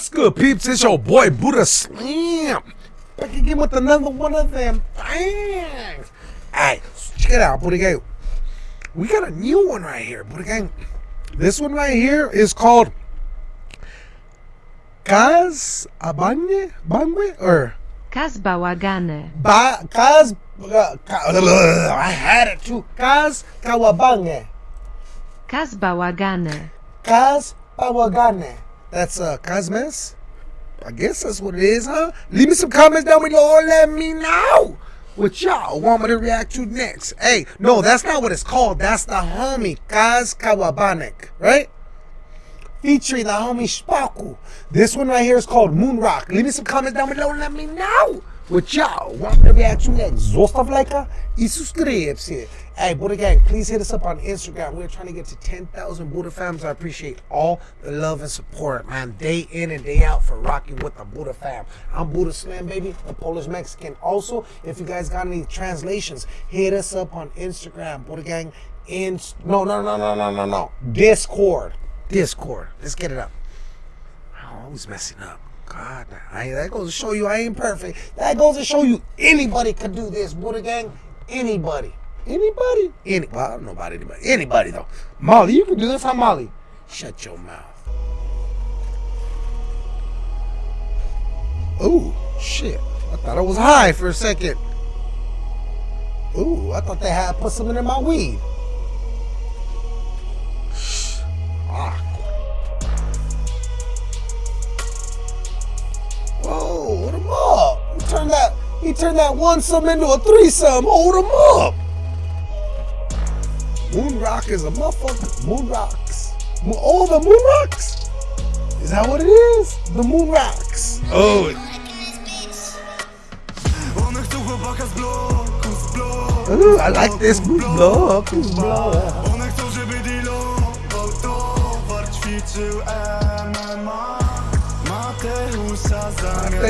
What's good, peeps? It's your boy Buddha Slam. Back again with another one of them things. Hey, check it out, Buddha Gang. We got a new one right here, Buddha Gang. This one right here is called Kaz Abanye? Bangwe? Or Kaz Bałagane. ba, Kaz. Uh, ka, I had it too. Kaz Kawabange. Kaz Bałagane. Kaz Pawagane. That's uh Cosmos. I guess that's what it is, huh? Leave me some comments down below let me know what y'all want me to react to next. Hey, no, that's not what it's called. That's the homie Kaz Kawabanek, right? Featuring the homie Spaku. This one right here is called Moon Rock. Leave me some comments down below and let me know what y'all want me to react to next. Zostav lajka i subscribe. Hey, Buddha Gang, please hit us up on Instagram. We're trying to get to 10,000 Buddha fams. I appreciate all the love and support, man. Day in and day out for rocking with the Buddha fam. I'm Buddha Slam, baby, the Polish Mexican. Also, if you guys got any translations, hit us up on Instagram, Buddha Gang. In no, no, no, no, no, no, no. Discord. Discord. Let's get it up. I'm always messing up. God, I, that goes to show you I ain't perfect. That goes to show you anybody could do this, Buddha Gang. Anybody. Anybody? Any, well, I don't know about anybody. Anybody, though. Molly, you can do this. Huh, Molly? Shut your mouth. Ooh, shit. I thought I was high for a second. Ooh, I thought they had put something in my weed. Turned that one sum into a threesome. Hold him up. Moon Rock is a motherfucker. Moon Rocks. Oh, the Moon Rocks? Is that what it is? The Moon Rocks. Oh. Ooh, I like this. One Zamiast-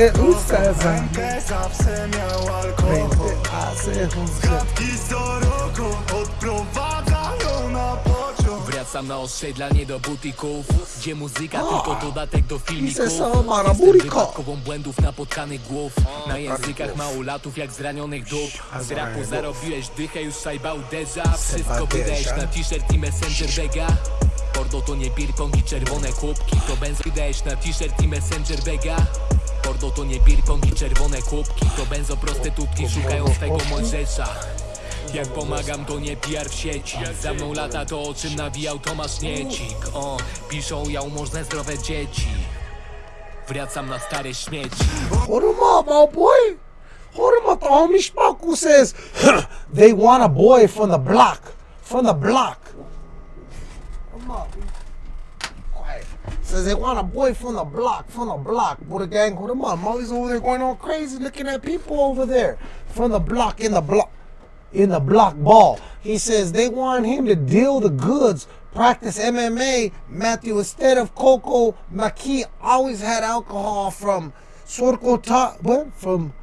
Rękę zawsze miał alkohol Gadki co roku odprowadzają na pociąg Wracam na osiedlanie do butików Gdzie muzyka tylko dodatek do filmików. Jestem wypadkową błędów napotkanych głów. Na językach małolatów jak zranionych dup. Z rapu zarobiłeś dychę, już szajba uderza. Wszystko wydajesz na t-shirt i messenger bega Pordo to nie beer pong i czerwone kubki To benzo wydajesz na t-shirt i messenger bega Pordo to nie beer pong i czerwone kubki To benzo prostytutki szukają swego Mojżesza jak pomagam to nie PR w sieci Za mną lata to o czym nawijał Tomasz Niecik O, piszą ja umożne zdrowe dzieci Wracam na stare śmieci my boy. Hold him up. The homie Spaku says they want a boy from the block. From the block. Says they want a boy from the block. From the block. Buddha gang, hold him up. Molly's over there going all crazy looking at people over there. From the block, in the block. In the block ball. He says they want him to deal the goods, practice MMA. Matthew, instead of Coco Maki, always had alcohol from Soroko Ta what? From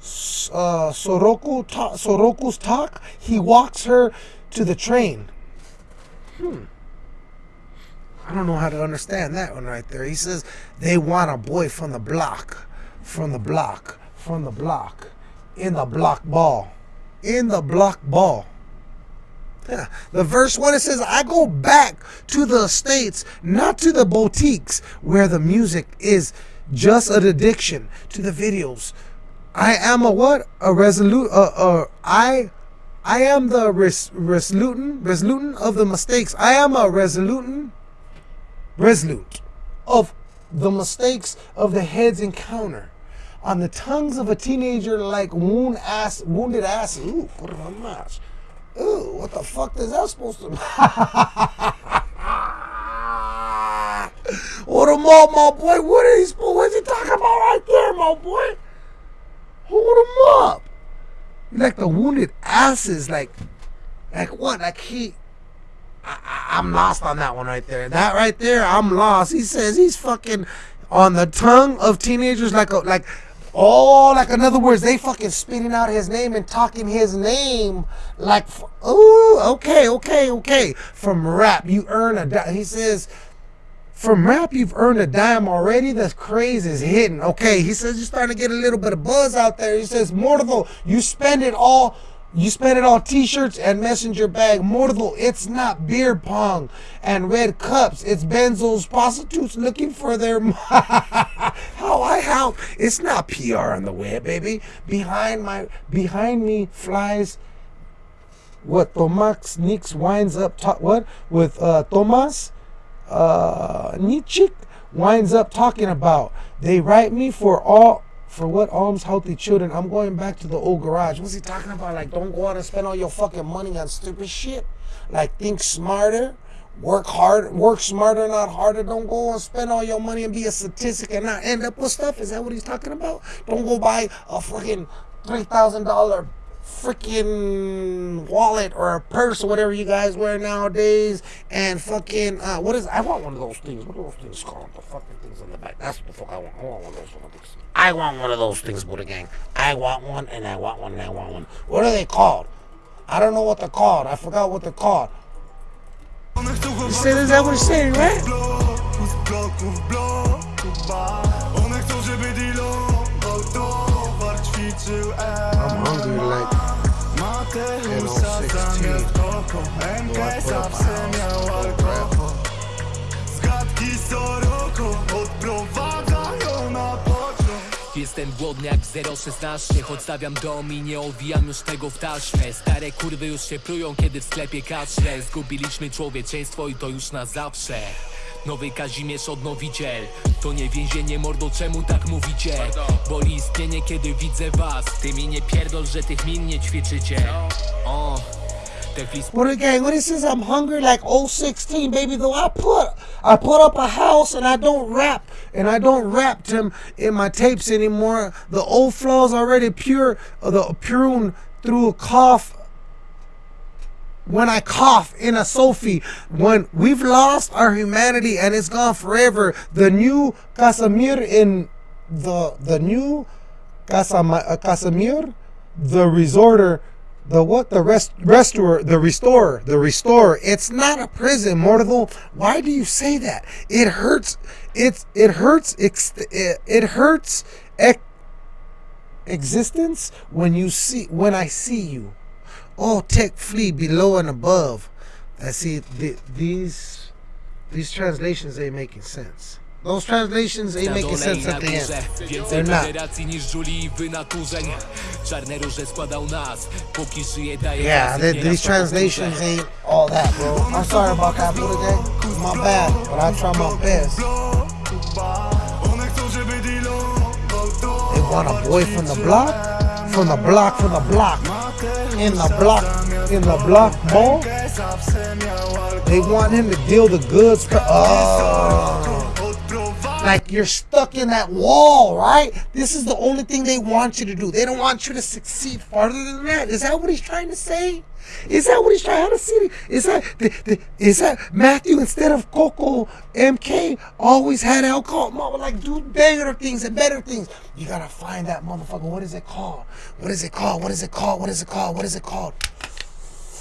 uh, Soroko Ta Soroko's talk. He walks her to the train. Hmm. I don't know how to understand that one right there. He says they want a boy from the block, from the block, from the block, in the block ball, in the block ball. Yeah. The verse one it says, I go back to the states, not to the boutiques where the music is just an addiction to the videos. I am a what? A resolute. Uh, uh, I, I am the res, resolutant, resolutant of the mistakes. I am a resolutant, resolute of the mistakes of the head's encounter. On the tongues of a teenager like wound ass, wounded ass. Ooh, it on match. Ooh, what the fuck is that supposed to Hold him up, my boy. What he, what's he talking about right there, my boy? Hold him up. Like the wounded asses, like, like what? Like he, I, I'm lost on that one right there. That right there, I'm lost. He says he's fucking on the tongue of teenagers, like a like. Oh, like in other words, they fucking spitting out his name and talking his name like, oh, okay, okay, okay. From rap, you earn a. di- He says, from rap, you've earned a dime already. The craze is hitting. Okay, he says you're starting to get a little bit of buzz out there. He says, Mortal, you spend it all. You spend it on t-shirts and messenger bag. Mortal, it's not beer pong and red cups. It's benzos, prostitutes looking for their. how I help. It's not PR on the web, baby. Behind my, behind me flies what Tomax Nix winds up what with uh, Tomas uh, Nichik winds up talking about. They write me for all for what alms healthy children. I'm going back to the old garage. What's he talking about? Like, don't go out and spend all your fucking money on stupid shit. Like, think smarter. Work hard, work smarter, not harder. Don't go and spend all your money and be a statistic and not end up with stuff. Is that what he's talking about? Don't go buy a fucking three thousand dollar freaking wallet or a purse or whatever you guys wear nowadays and fucking uh, what is I want one of those things. What are those things called? The fucking things on the back. That's what the fuck I want. I want one of those fucking things. I want one of those things, Buddha Gang. I want one and I want one and I want one. What are they called? I don't know what they're called. I forgot what they're called. You said is that what he's saying, right? Ćwiczył Jestem głodny jak 016 Choć stawiam dom i nie owijam już tego w taśmę. Stare kurwy już się prują, kiedy w sklepie kaszle Zgubiliśmy człowieczeństwo i to już na zawsze. Nowy Kazimierz odnowiciel. To nie więzienie mordo, czemu tak mówicie? Boli istnienie, kiedy widzę was. Ty mi nie pierdol, że tych min nie ćwiczycie What gang? When it says I'm hungry like 016, baby, though I put I put up a house and I don't rap and I don't rap them in my tapes anymore. The old flow's already pure, uh, the prune through a cough. When I cough in a Sophie, when we've lost our humanity and it's gone forever, the new Casimir in the the new uh, Casimir, the resorter, the what, the rest, restorer, the restorer, the restorer. It's not a prison, Mortal. Why do you say that? It hurts. It's it hurts. It, it hurts. Ex, existence when you see when I see you. all tech flee below and above. I see the, these these translations ain't making sense. Those translations ain't making sense at the end. They're not. Yeah, czas i th- nieraz these translations ain't all that, bro. I'm sorry about that, Gang. My bad, but I try my best. They want a boy from the block, from the block, from the block, in the block, in the block alkohol They want him to deal the goods. Oh, like you're stuck in that wall, right? This is the only thing they want you to do. They don't want you to succeed farther than that. Is that what he's trying to say? Is that what he's trying to say? Is that the, the, is that Matthew instead of Coco MK always had alcohol? Mama, like do better things and better things. You gotta find that motherfucker. What is it called? What is it called? What is it called? What is it called? What is it called?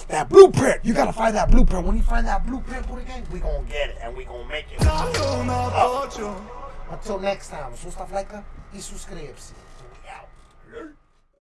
That blueprint. You gotta find that blueprint. When you find that blueprint, what again? We gonna get it and we gonna make it. Until next time, zostaw lajka i subskrypcję.